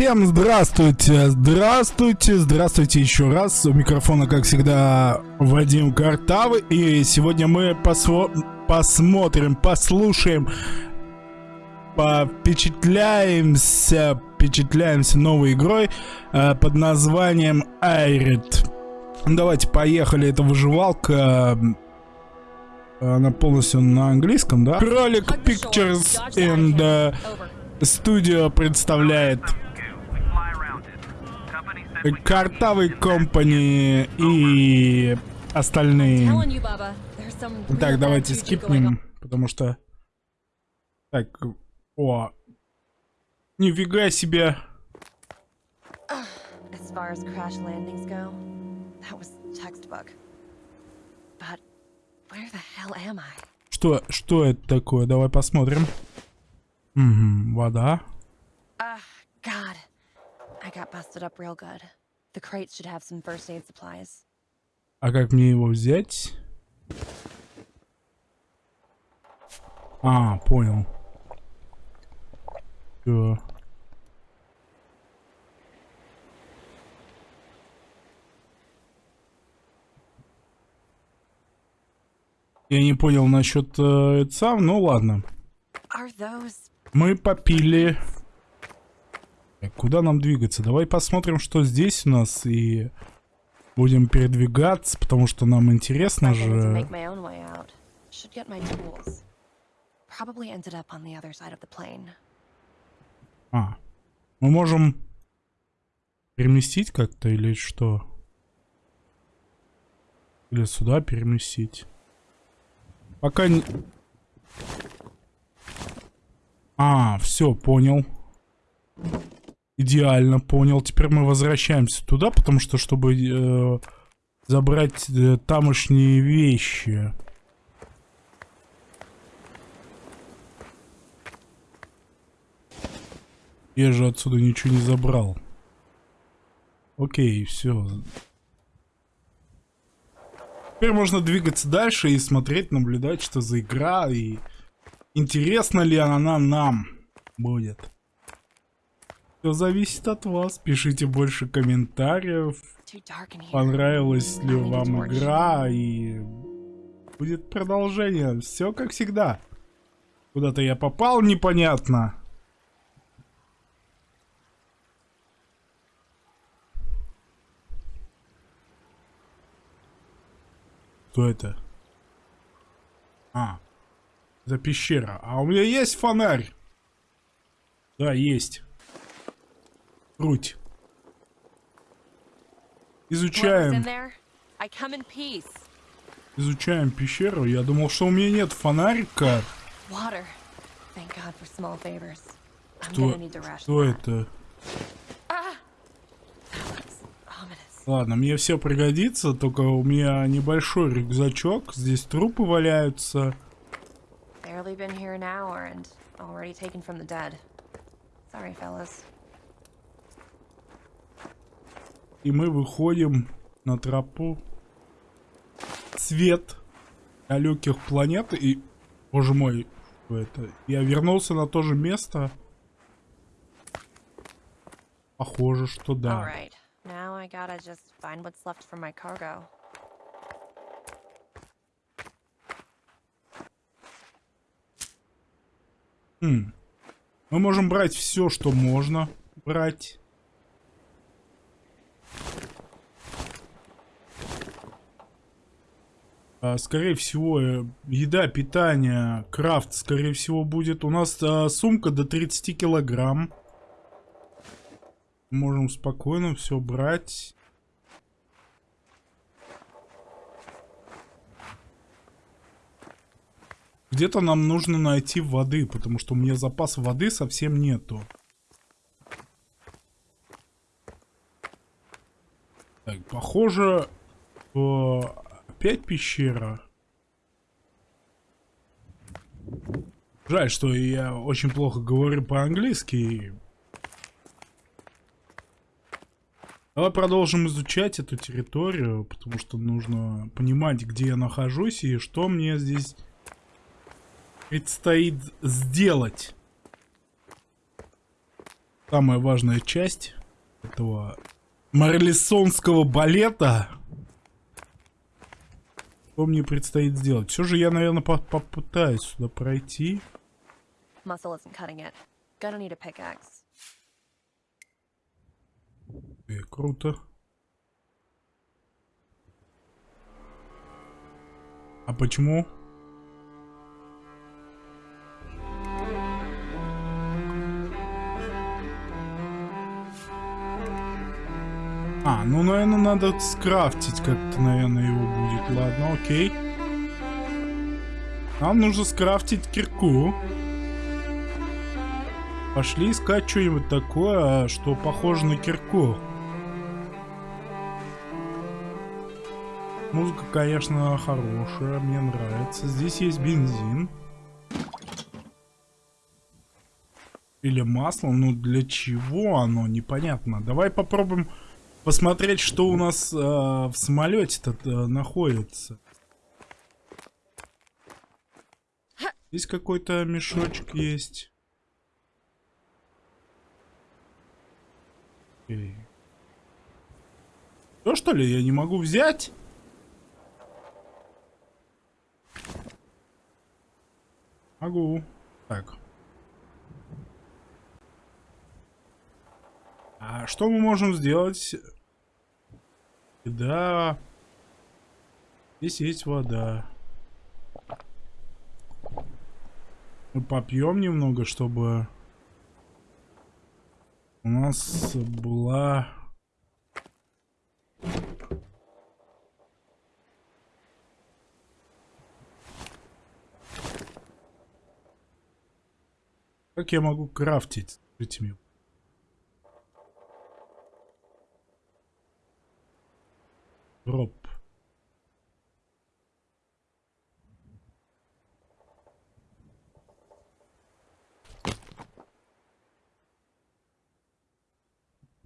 Всем здравствуйте, здравствуйте, здравствуйте еще раз. У микрофона, как всегда, Вадим Картавы. И сегодня мы посво посмотрим, послушаем, впечатляемся, впечатляемся новой игрой э, под названием Айрит. Давайте, поехали, это выживалка. Она полностью на английском, да? Кролик Pictures and uh, Studio представляет Картавый Компани и остальные. Так, давайте скипнем, потому что... Так, о. Нифига себе. As far as crash landings go, that was textbook. But where the hell am I? Что, что это такое? Давай посмотрим. Угу, вода. Uh, God. I got busted up real good. The crates should have some first aid supplies. А как мне его взять? А, понял. Все. Я не понял насчет э, сам, ну ладно. Мы попили Куда нам двигаться? Давай посмотрим, что здесь у нас, и будем передвигаться, потому что нам интересно же. А, мы можем переместить как-то или что? Или сюда переместить? Пока не... А, все, понял. Идеально, понял. Теперь мы возвращаемся туда, потому что, чтобы э, забрать э, тамошние вещи. Я же отсюда ничего не забрал. Окей, все. Теперь можно двигаться дальше и смотреть, наблюдать, что за игра, и интересно ли она нам будет. Все зависит от вас. Пишите больше комментариев. Понравилась ли вам игра и будет продолжение. Все как всегда. Куда-то я попал непонятно. Что это? А, это пещера. А у меня есть фонарь? Да, есть. Круть. Изучаем. Изучаем пещеру. Я думал, что у меня нет фонарика. Что, что это? Ah! Ладно, мне все пригодится, только у меня небольшой рюкзачок. Здесь трупы валяются. Sorry, fellas. И мы выходим на тропу. Свет далеких планет. И, боже мой, что это? Я вернулся на то же место. Похоже, что да. Хм. Мы можем брать все, что можно брать. Скорее всего, э, еда, питание, крафт, скорее всего, будет. У нас а, сумка до 30 килограмм. Можем спокойно все брать. Где-то нам нужно найти воды, потому что у меня запас воды совсем нету. Так, похоже, Опять пещера. Жаль, что я очень плохо говорю по-английски. Давай продолжим изучать эту территорию, потому что нужно понимать, где я нахожусь и что мне здесь предстоит сделать. самая важная часть этого марлисонского балета. Что мне предстоит сделать? Все же я, наверное, по попытаюсь сюда пройти. Э, круто. А почему? А, ну, наверное, надо скрафтить как-то, наверное, его будет. Ладно, окей. Нам нужно скрафтить кирку. Пошли искать что-нибудь такое, что похоже на кирку. Музыка, конечно, хорошая, мне нравится. Здесь есть бензин. Или масло, ну для чего оно, непонятно. Давай попробуем посмотреть, что у нас э, в самолете-то э, находится. Здесь какой-то мешочек есть. Окей. Что что ли, я не могу взять? Могу. Так. А что мы можем сделать? Да. Здесь есть вода. Мы попьем немного, чтобы у нас была... Как я могу крафтить? Мне. Дроп.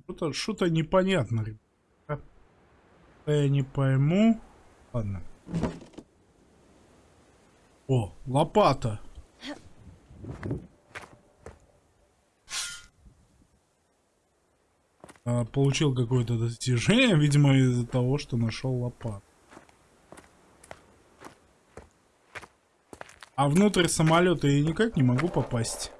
Что-то что непонятно, ребята. Я не пойму. Ладно. О, лопата. А, получил какое-то достижение, видимо, из-за того, что нашел лопату. А внутрь самолета я никак не могу попасть.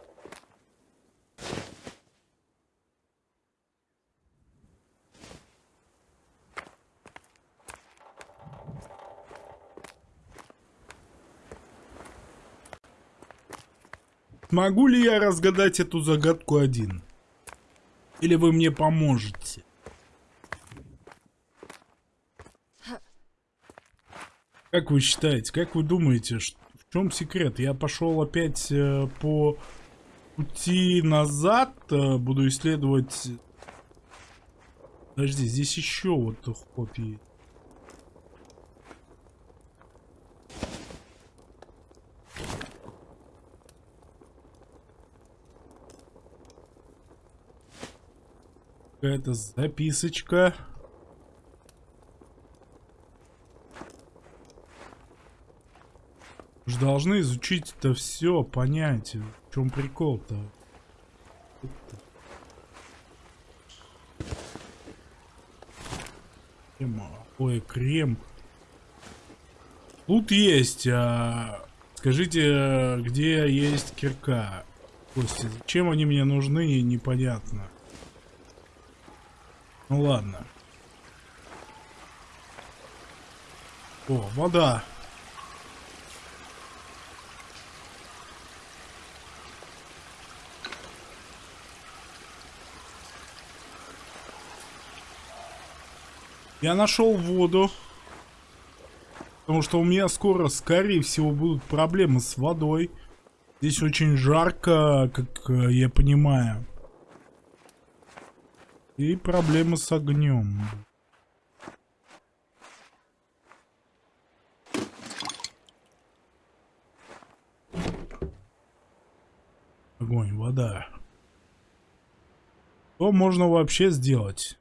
Могу ли я разгадать эту загадку один? Или вы мне поможете? Как вы считаете, как вы думаете, в чем секрет? Я пошел опять э, по пути назад, э, буду исследовать... Подожди, здесь еще вот ход есть. Какая-то записочка. Же должны изучить это все, понять, в чем прикол-то. Крем, Ой, крем. Тут есть, а... Скажите, где есть кирка? Кости, зачем они мне нужны, непонятно. Ну ладно. О, вода. Я нашел воду. Потому что у меня скоро, скорее всего, будут проблемы с водой. Здесь очень жарко, как э, я понимаю. И проблемы с огнем. Огонь, вода. Что можно вообще сделать?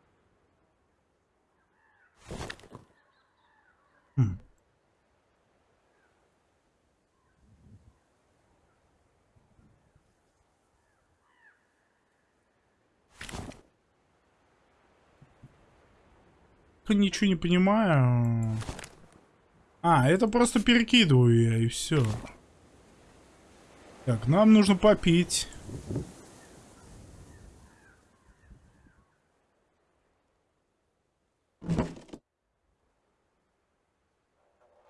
Хм. Ничего не понимаю. А, это просто перекидываю я, и все. Так, нам нужно попить.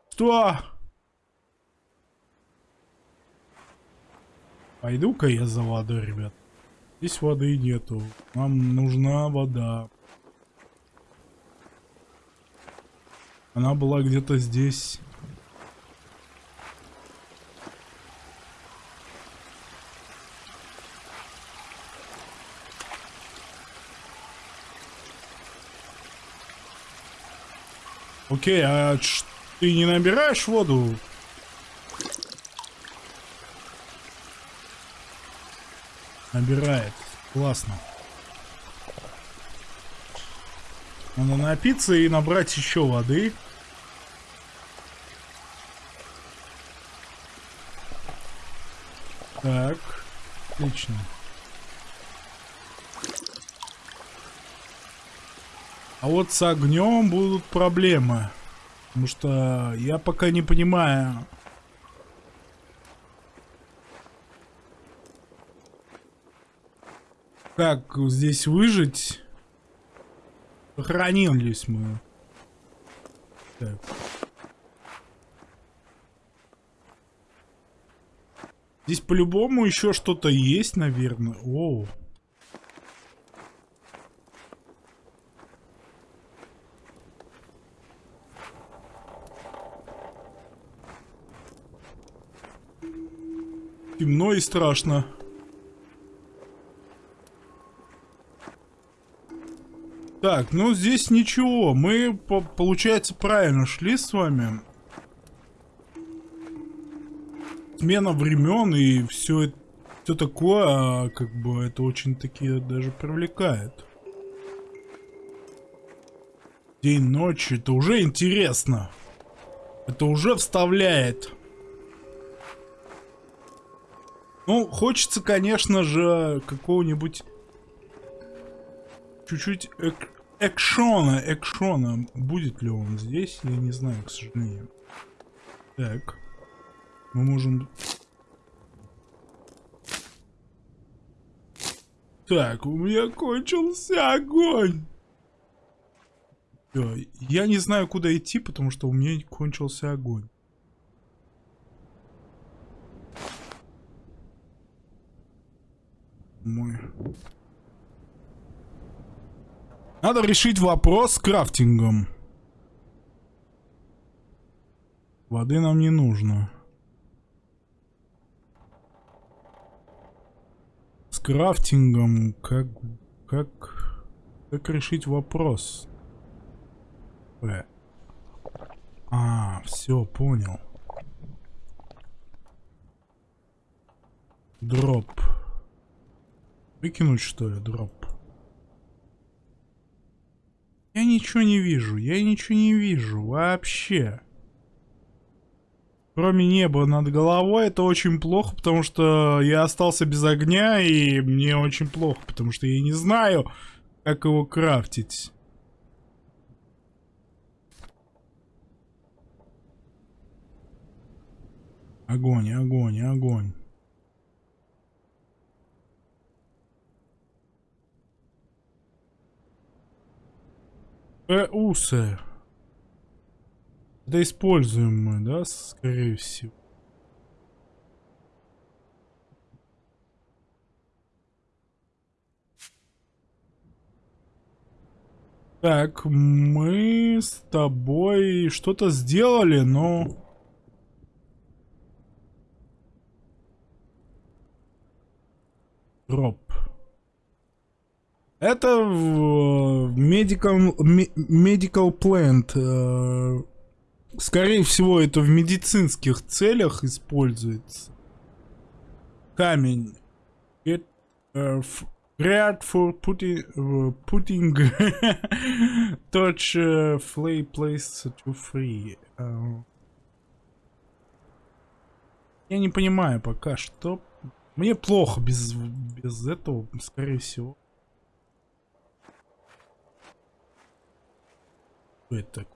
Что? Пойду-ка я за водой, ребят. Здесь воды нету. Нам нужна вода. Она была где-то здесь. Окей, а ты не набираешь воду? Набирает. Классно. Надо напиться и набрать еще воды. Так, отлично. А вот с огнем будут проблемы. Потому что я пока не понимаю. Как здесь выжить? Сохранились мы. Так. Здесь по-любому еще что-то есть, наверное. Оу. Темно и страшно. Так, ну здесь ничего. Мы, по получается, правильно шли с вами. Смена времен и все, все такое, а, как бы это очень таки даже привлекает. День, ночь, это уже интересно. Это уже вставляет. Ну, хочется, конечно же, какого-нибудь чуть-чуть эк экшона, экшона. Будет ли он здесь? Я не знаю, к сожалению. Так. Мы можем... Так, у меня кончился огонь. Я не знаю, куда идти, потому что у меня кончился огонь. мой. Надо решить вопрос с крафтингом. Воды нам не нужно. С крафтингом как... Как... Как решить вопрос? Э. А, все, понял. Дроп. Выкинуть что ли дроп? Я ничего не вижу, я ничего не вижу вообще. Кроме неба над головой, это очень плохо, потому что я остался без огня, и мне очень плохо, потому что я не знаю, как его крафтить. Огонь, огонь, огонь. Усы. Это используем мы, да, скорее всего. Так, мы с тобой что-то сделали, но... Дроп. Это medical, medical plant. Э, скорее всего, это в медицинских целях используется. Камень. Get, uh, Great for putting, uh, putting touch uh, flay place to free. Uh, я не понимаю пока что. Мне плохо без, без этого, скорее всего. Что это такое?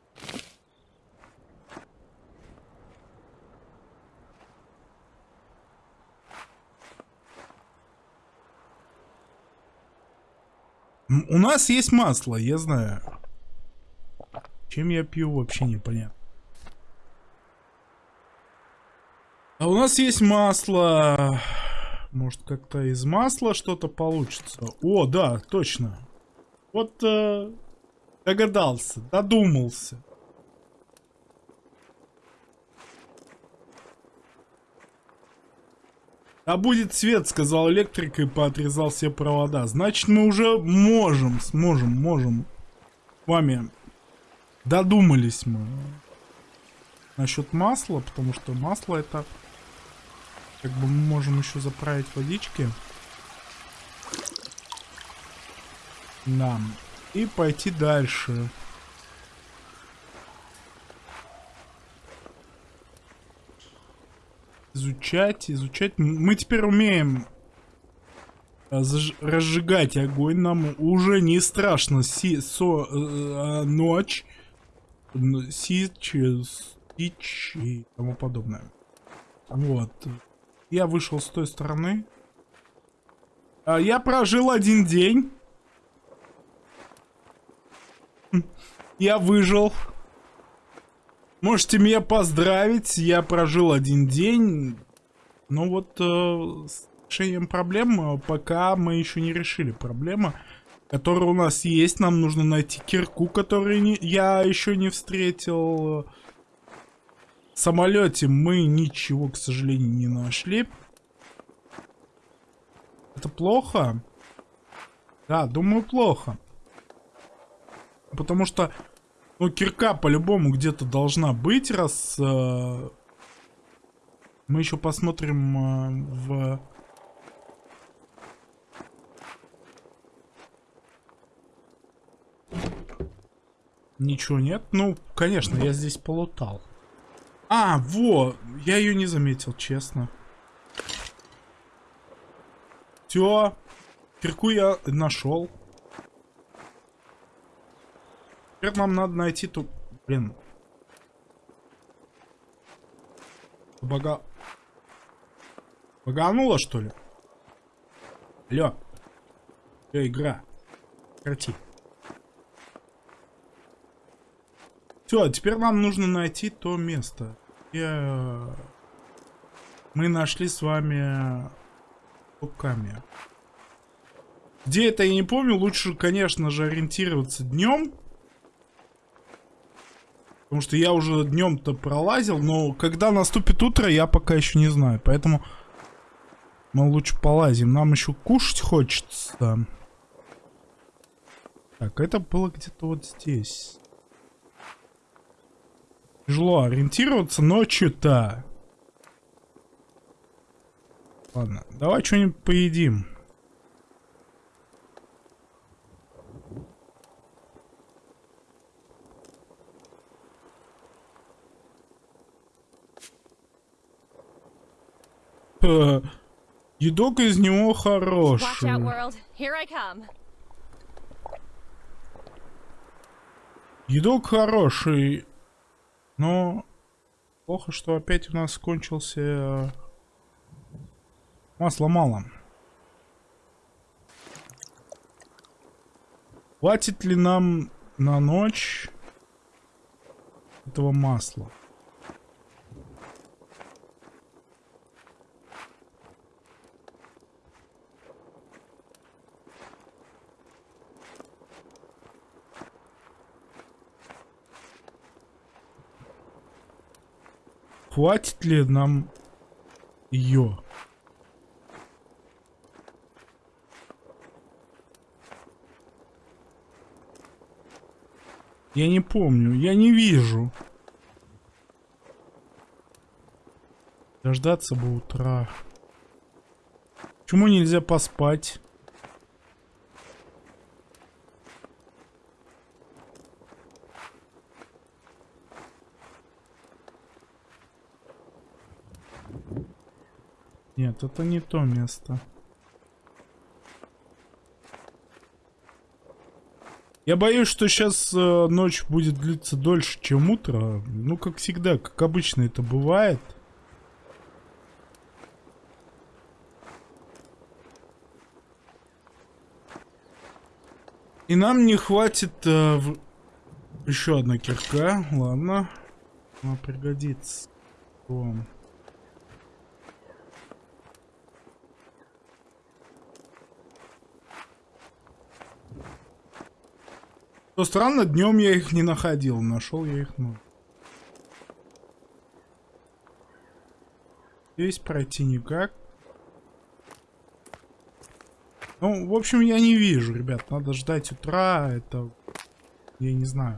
М, У нас есть масло, я знаю. Чем я пью, вообще непонятно. А у нас есть масло. Может, как-то из масла что-то получится. О, да, точно. Вот э, догадался, додумался. А будет свет, сказал электрик и поотрезал все провода. Значит, мы уже можем, сможем, можем. С вами додумались мы. Насчет масла, потому что масло это... Как бы мы можем еще заправить водички. Да. И пойти дальше. Изучать, изучать. Мы теперь умеем разжигать огонь. Нам уже не страшно си со э, ночь, н- сич, э, стич и тому подобное. Вот. Я вышел с той стороны. А, я прожил один день. Я выжил. Можете меня поздравить, я прожил один день. Но вот э, с решением проблем э, пока мы еще не решили. Проблема, которая у нас есть, нам нужно найти кирку, которую не- я еще не встретил. В самолете мы ничего, к сожалению, не нашли. Это плохо? Да, думаю, плохо. Потому что, ну, кирка по-любому где-то должна быть, раз... э, мы еще посмотрим э, в... Ничего нет? Ну, конечно, я здесь полутал. А, во! Я ее не заметил, честно. Все. Кирку я нашел. Теперь нам надо найти ту... Блин. Бага... Багануло, что ли? Алло. Алло, игра. Прекрати. Все, теперь нам нужно найти то место. где Мы нашли с вами руками. Где это, я не помню. Лучше, конечно же, ориентироваться днем. Потому что я уже днем-то пролазил, но когда наступит утро, я пока еще не знаю. Поэтому мы лучше полазим. Нам еще кушать хочется. Так, это было где-то вот здесь. Тяжело ориентироваться ночью-то. Ладно, давай что-нибудь поедим. Едок из него хороший. Едок хороший. Но плохо, что опять у нас кончился э, масла мало. Хватит ли нам на ночь этого масла? Хватит ли нам ее? Я не помню, я не вижу. Дождаться бы утра. Почему нельзя поспать? Нет, это не то место. Я боюсь, что сейчас э, ночь будет длиться дольше, чем утро. Ну, как всегда, как обычно это бывает. И нам не хватит... Э, в... Еще одна кирка. Ладно. Она пригодится. Вам. Что странно, днем я их не находил. Нашел я их, ну. Здесь пройти никак. Ну, в общем, я не вижу, ребят. Надо ждать утра. Это... Я не знаю.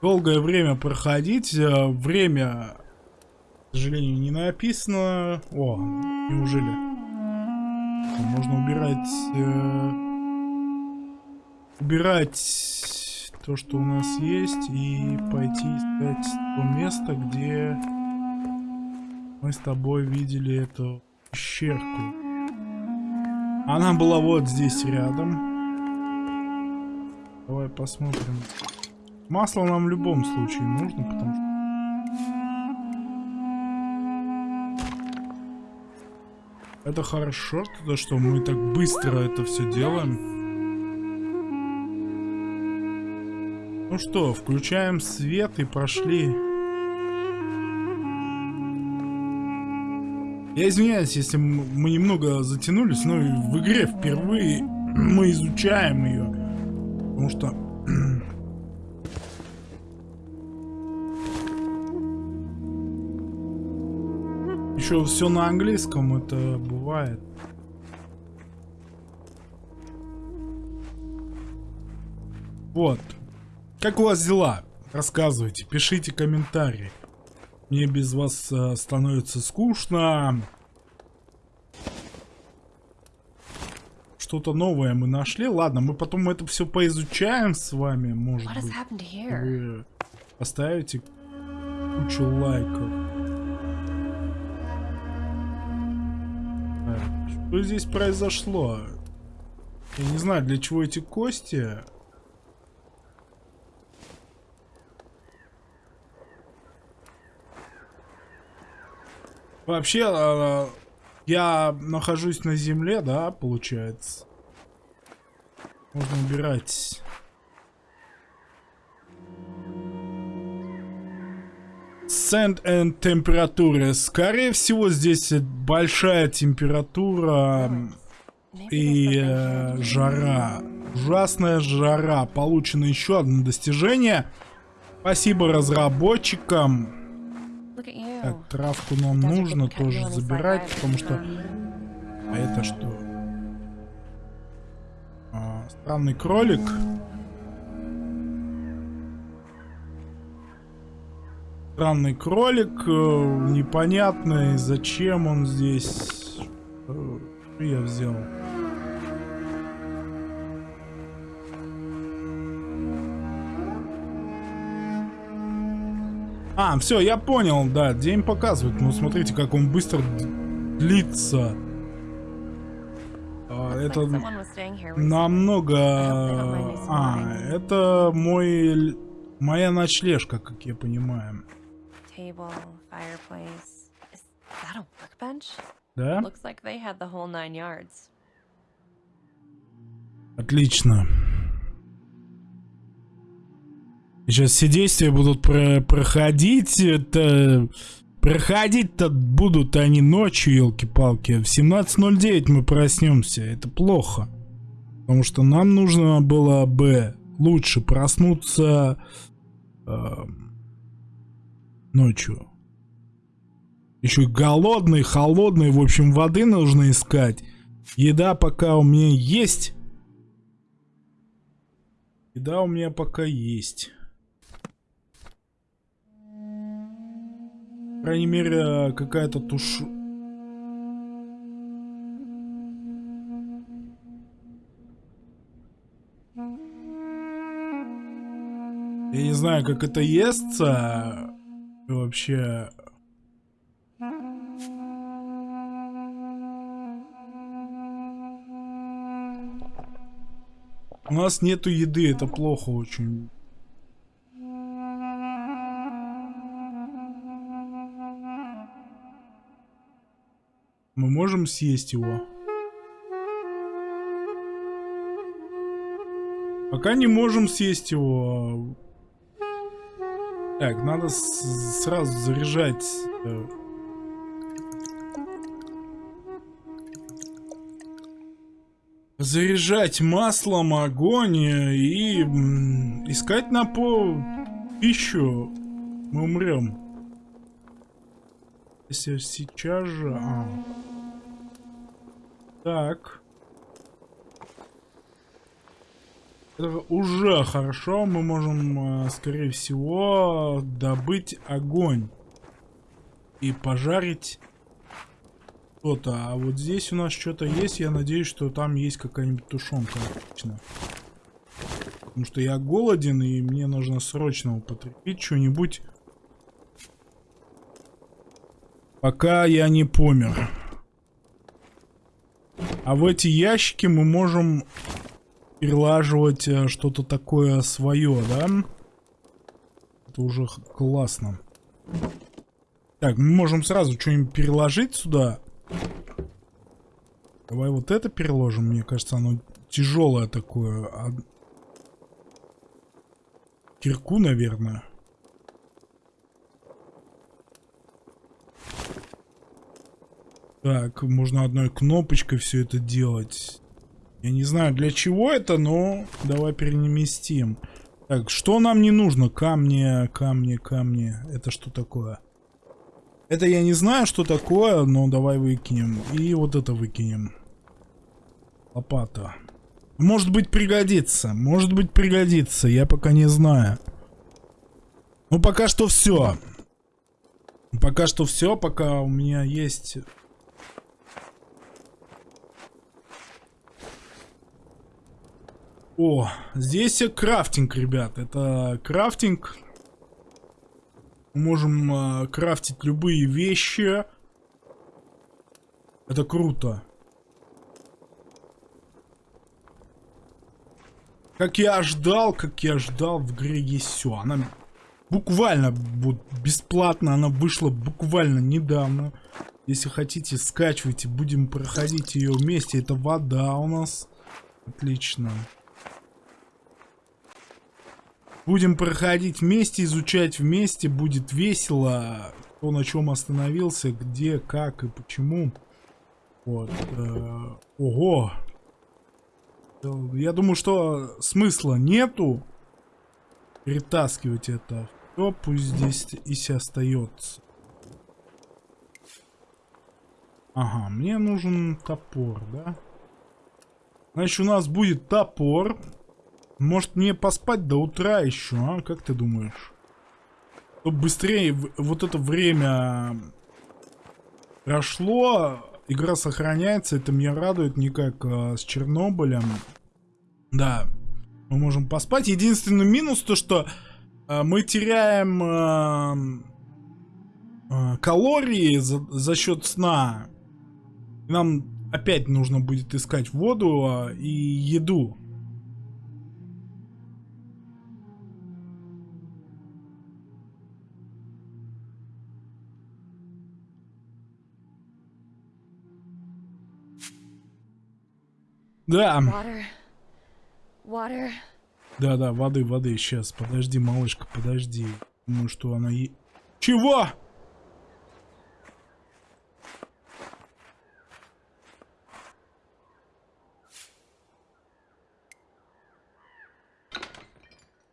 Долгое время проходить. Э, время, к сожалению, не написано. О, неужели? Можно убирать... Э, убирать то, что у нас есть, и пойти искать то место, где мы с тобой видели эту пещерку. Она была вот здесь рядом. Давай посмотрим. Масло нам в любом случае нужно, потому что Это хорошо, то, что мы так быстро это все делаем. Ну что, включаем свет и пошли. Я извиняюсь, если мы немного затянулись, но в игре впервые мы изучаем ее. Потому что... Еще все на английском, это бывает. Вот. Как у вас дела? Рассказывайте, пишите комментарии. Мне без вас э, становится скучно. Что-то новое мы нашли. Ладно, мы потом это все поизучаем с вами, может быть. Вы поставите кучу лайков. Что здесь произошло? Я не знаю, для чего эти кости. Вообще, а, я нахожусь на земле, да, получается. Можно убирать. Sand and температура. Скорее всего, здесь большая температура и э, жара. Ужасная жара. Получено еще одно достижение. Спасибо разработчикам. Так, травку нам нужно тоже забирать, потому что... А это что? А, странный кролик. Странный кролик, э, непонятный, зачем он здесь. Что я взял? А, все, я понял, да, день показывает. Ну, смотрите, как он быстро длится. А, это намного... А, это мой... Моя ночлежка, как я понимаю. Да? Отлично. Сейчас все действия будут про проходить. Это... Проходить-то будут они ночью, елки-палки. В 17.09 мы проснемся. Это плохо. Потому что нам нужно было бы лучше проснуться э, ночью. Еще голодный, холодный. В общем, воды нужно искать. Еда пока у меня есть. Еда у меня пока есть. крайней мере, какая-то туш... Я не знаю, как это естся вообще... У нас нету еды, это плохо очень. Мы можем съесть его? Пока не можем съесть его. Так, надо сразу заряжать. Э, заряжать маслом огонь и искать на пол пищу. Мы умрем. Если сейчас же... А. Так. Это уже хорошо. Мы можем, э, скорее всего, добыть огонь. И пожарить что-то. А вот здесь у нас что-то есть. Я надеюсь, что там есть какая-нибудь тушенка. Отлично. Потому что я голоден, и мне нужно срочно употребить что-нибудь. Пока я не помер. А в эти ящики мы можем перелаживать э, что-то такое свое, да? Это уже классно. Так, мы можем сразу что-нибудь переложить сюда. Давай вот это переложим. Мне кажется, оно тяжелое такое. А... Кирку, наверное. Так, можно одной кнопочкой все это делать. Я не знаю, для чего это, но давай переместим. Так, что нам не нужно? Камни, камни, камни. Это что такое? Это я не знаю, что такое, но давай выкинем. И вот это выкинем. Лопата. Может быть пригодится. Может быть пригодится. Я пока не знаю. Ну пока что все. Пока что все. Пока у меня есть О, здесь крафтинг, ребят. Это крафтинг. Можем э, крафтить любые вещи. Это круто. Как я ждал, как я ждал, в игре есть все. Она буквально вот бесплатно, она вышла буквально недавно. Если хотите, скачивайте, будем проходить ее вместе. Это вода у нас. Отлично. Будем проходить вместе, изучать вместе, будет весело. Кто на чем остановился, где, как и почему. Вот. Э, ого. Я думаю, что смысла нету перетаскивать это. Все, пусть здесь и остается. Ага, мне нужен топор, да? Значит, у нас будет топор. Может мне поспать до утра еще, а? Как ты думаешь? Чтобы быстрее вот это время прошло, игра сохраняется, это меня радует, не как а, с Чернобылем. Да, мы можем поспать. Единственный минус то, что а, мы теряем а, а, калории за, за счет сна. Нам опять нужно будет искать воду а, и еду. Да. Water. Water. Да, да, воды, воды. Сейчас, подожди, малышка, подожди. Думаю, что она и... Чего?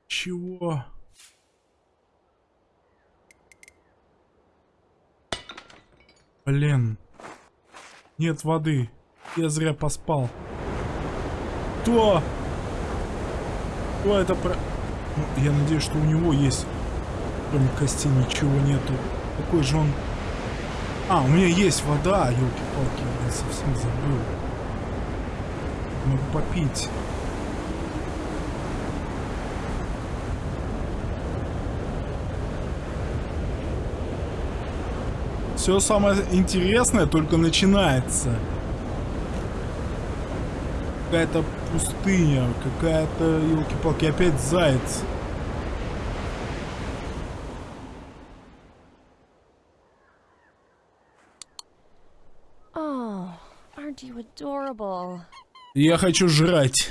Чего? Блин. Нет воды. Я зря поспал. Кто? Кто это про... Ну, я надеюсь, что у него есть... Кроме кости ничего нету. Какой же он... А, у меня есть вода, елки-палки, я совсем забыл. Могу попить. Все самое интересное только начинается. Какая-то пустыня, какая-то, елки-палки, опять заяц. Oh, aren't you adorable? Я хочу жрать.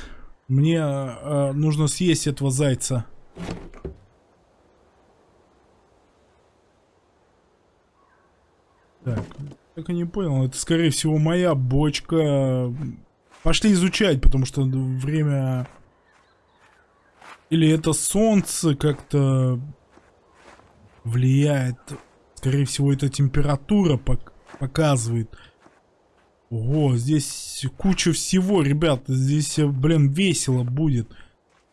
Мне э, нужно съесть этого зайца. Так, так и не понял. Это, скорее всего, моя бочка. Пошли изучать, потому что время... Или это солнце как-то влияет. Скорее всего, это температура пок показывает. Ого, здесь куча всего, ребят. Здесь, блин, весело будет.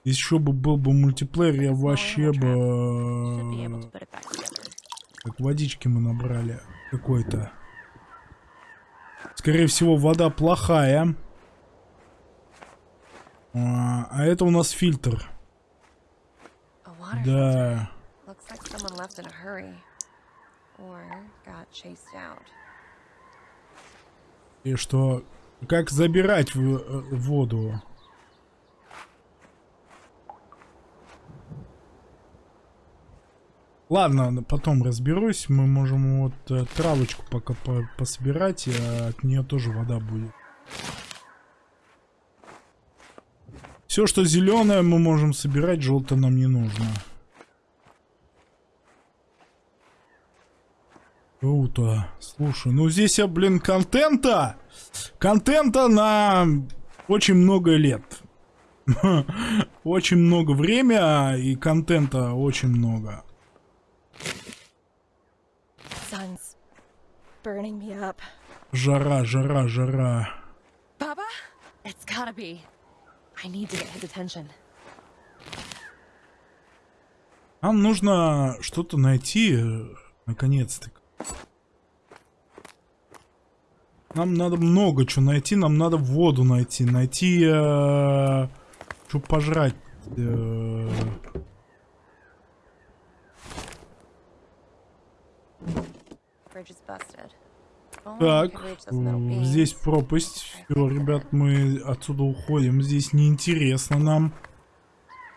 Еще бы был бы мультиплеер, я вообще бы... Как водички мы набрали какой-то. Скорее всего, вода плохая. А, а это у нас фильтр. Да. И что... Как забирать в- э, воду? Ладно, потом разберусь. Мы можем вот э, травочку пока по- пособирать, э, от нее тоже вода будет. Все, что зеленое, мы можем собирать, желтое нам не нужно. Круто. Слушай, ну здесь, я, блин, контента! Контента на очень много лет. Очень много время и контента очень много. Жара, жара, жара. Baba? It's gotta be. I need to get his attention. Нам нужно что-то найти, э, наконец-то. Нам надо много чего найти, нам надо воду найти, найти, э, что пожрать. э. Bridge is busted. Так, здесь пропасть. Все, ребят, мы отсюда уходим. Здесь неинтересно нам.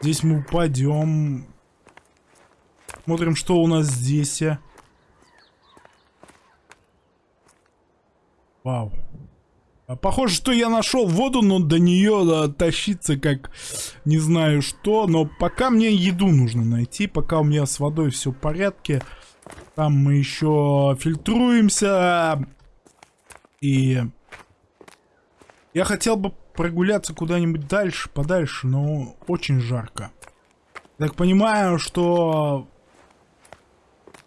Здесь мы упадем. Смотрим, что у нас здесь. Вау. А Похоже, что я нашел воду, но до нее да, тащиться как не знаю что. Но пока мне еду нужно найти, пока у меня с водой все в порядке. Там мы еще фильтруемся. И я хотел бы прогуляться куда-нибудь дальше, подальше, но очень жарко. Так понимаю, что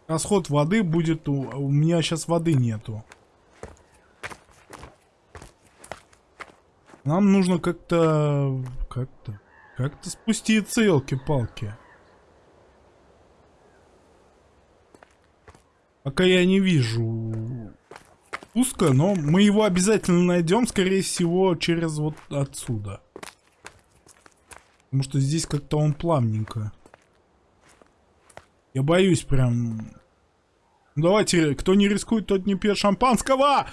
расход воды будет... У, у меня сейчас воды нету. Нам нужно как-то... Как-то... Как-то спуститься, елки-палки. Пока я не вижу спуска, но мы его обязательно найдем, скорее всего, через вот отсюда. Потому что здесь как-то он плавненько. Я боюсь прям... Ну, давайте, кто не рискует, тот не пьет шампанского!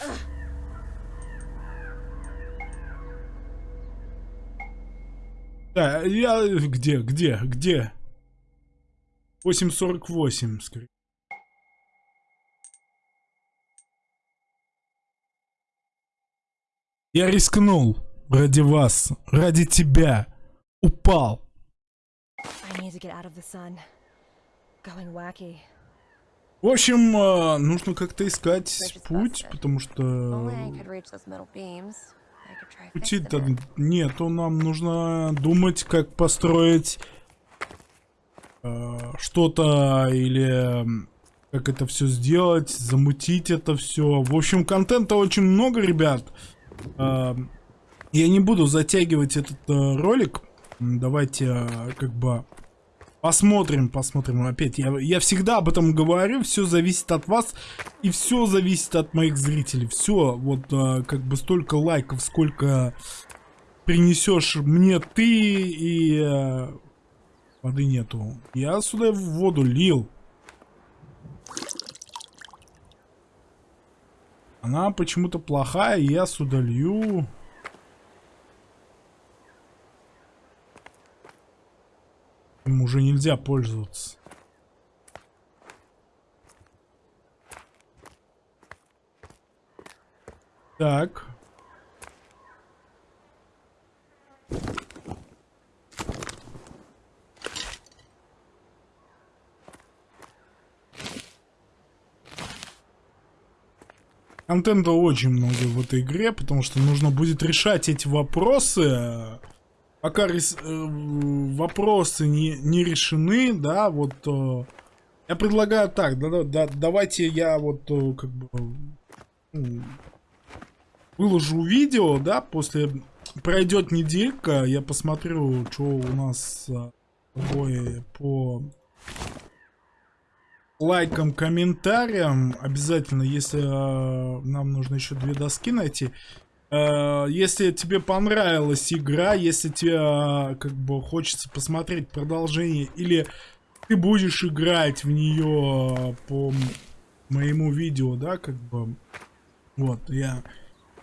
Да, я... Где, где, где? 8.48, скорее. Я рискнул ради вас, ради тебя. Упал. В общем, э, нужно как-то искать путь, потому что пути-то нету. Нам нужно думать, как построить э, что-то или как это все сделать, замутить это все. В общем, контента очень много, ребят. Э, я не буду затягивать этот э, ролик. Давайте э, как бы посмотрим, посмотрим. Опять, я, я всегда об этом говорю. Все зависит от вас и все зависит от моих зрителей. Все, вот э, как бы столько лайков, сколько принесешь мне ты и воды нету. Я сюда в воду лил. Она почему-то плохая, и я сюда лью. Им уже нельзя пользоваться. Так. Контента очень много в этой игре, потому что нужно будет решать эти вопросы. Пока рес, э, вопросы не, не решены, да, вот э, я предлагаю так, да, да, давайте я вот э, как бы ну, выложу видео, да, после пройдет неделька, я посмотрю, что у нас э, по лайкам, комментариям. Обязательно, если э, нам нужно еще две доски найти. Э, если тебе понравилась игра, если тебе э, как бы хочется посмотреть продолжение, или ты будешь играть в нее по моему видео, да, как бы. Вот, я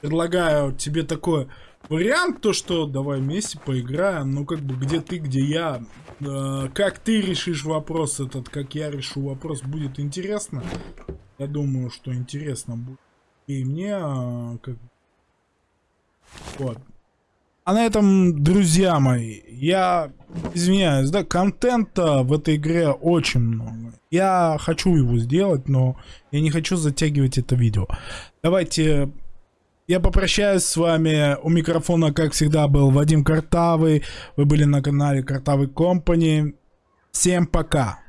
предлагаю тебе такой вариант, то что давай вместе поиграем, ну как бы где ты, где я, э, как ты решишь вопрос этот, как я решу вопрос, будет интересно. Я думаю, что интересно будет. И мне, э, как вот. А на этом, друзья мои, я извиняюсь, да, контента в этой игре очень много. Я хочу его сделать, но я не хочу затягивать это видео. Давайте я попрощаюсь с вами. У микрофона, как всегда, был Вадим Картавый. Вы были на канале Картавый Компани. Всем пока.